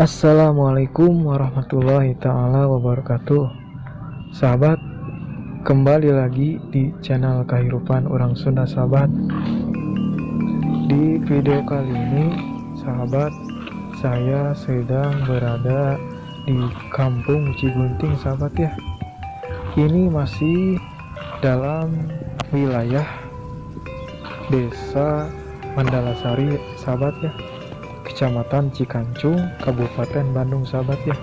Assalamualaikum warahmatullahi taala wabarakatuh. Sahabat Kembali lagi di channel kehidupan orang Sunda sahabat. Di video kali ini Sahabat Saya sedang berada di kampung Cigunting sahabat ya. Ini masih dalam wilayah Desa Mandalasari sahabat ya Kecamatan Cikancung Kabupaten Bandung. Sahabat ya.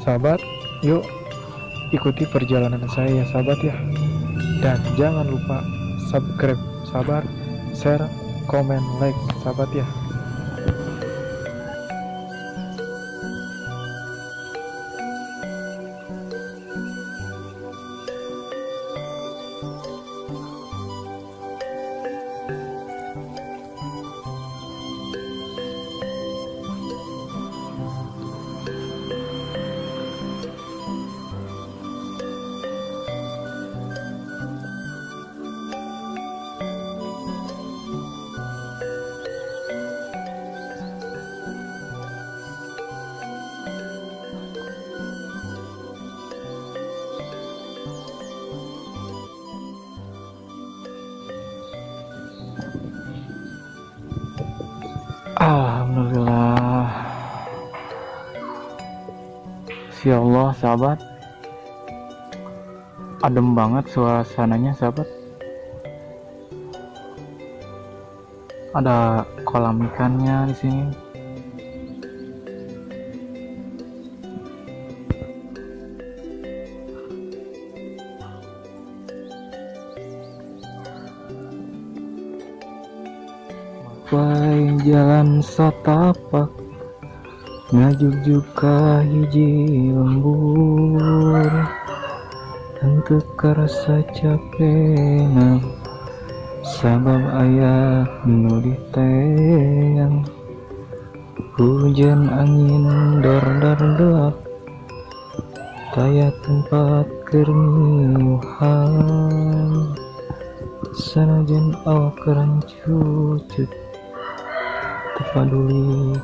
Sahabat yuk ikuti perjalanan saya ya sahabat ya. Dan jangan lupa subscribe sahabat share komen like sahabat ya Si Allah sahabat. Adem banget suasananya sahabat. Ada kolam ikannya di sini. Paling jalan satapak Ngajuk juga hiji lembur Tentu karasa capek Sabab ayah nu diteyang Hujan angin dar dar dar Taya tempat kerniuhan Sanajan awak kerancucut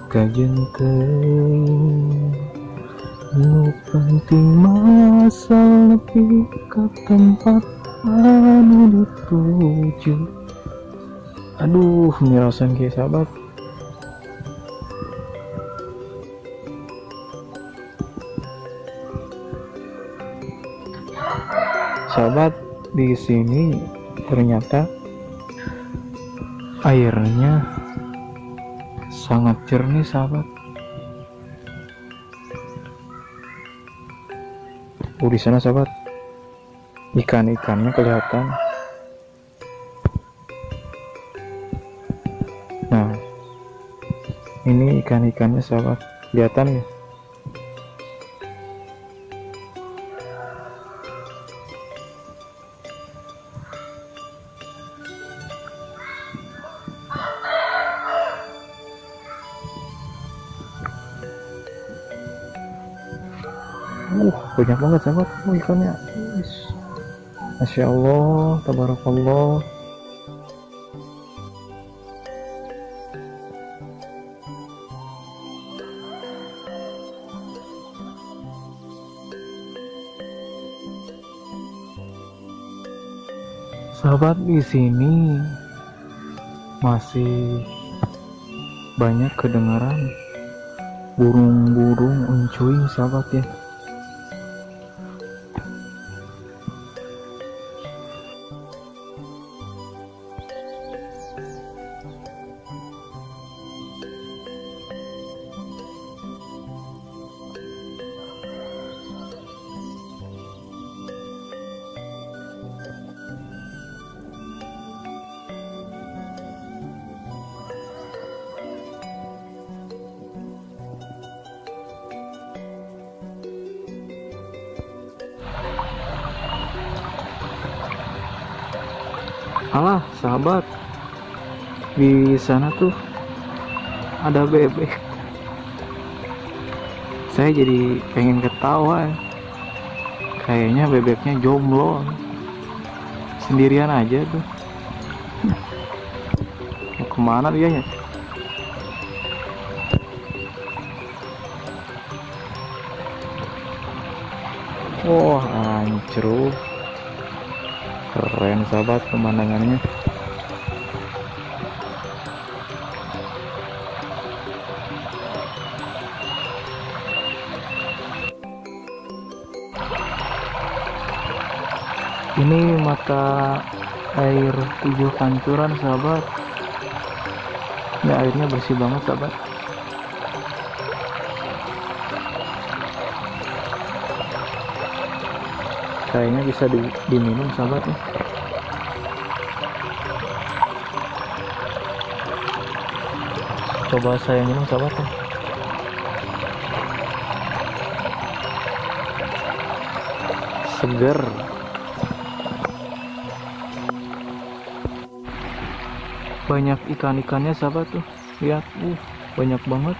kajen teuing nu penting masal nepi ka tempat anu dituju. Aduh mirasan ke sahabat. Sahabat di sini ternyata airnya sangat jernih sahabat. Oh di sana sahabat. Ikan-ikannya kelihatan. Nah ini ikan-ikannya sahabat. Kelihatan ya uh banyak banget sahabat. Oh, ikannya. Masya Allah tabarakallah. Sahabat di sini masih banyak kedengaran burung-burung uncuing sahabat ya alah sahabat. Di sana tuh ada bebek. Saya jadi pengen ketawa. Kayaknya bebeknya jomblo. Sendirian aja tuh. Mau ke mana dia ya? Wah oh, hancur keren sahabat pemandangannya. Ini mata air tujuh pancuran sahabat. Ini airnya bersih banget sahabat kayaknya bisa di, diminum sahabat ya. Coba saya minum sahabat ya. Seger. Banyak ikan-ikannya sahabat tuh. Lihat uh banyak banget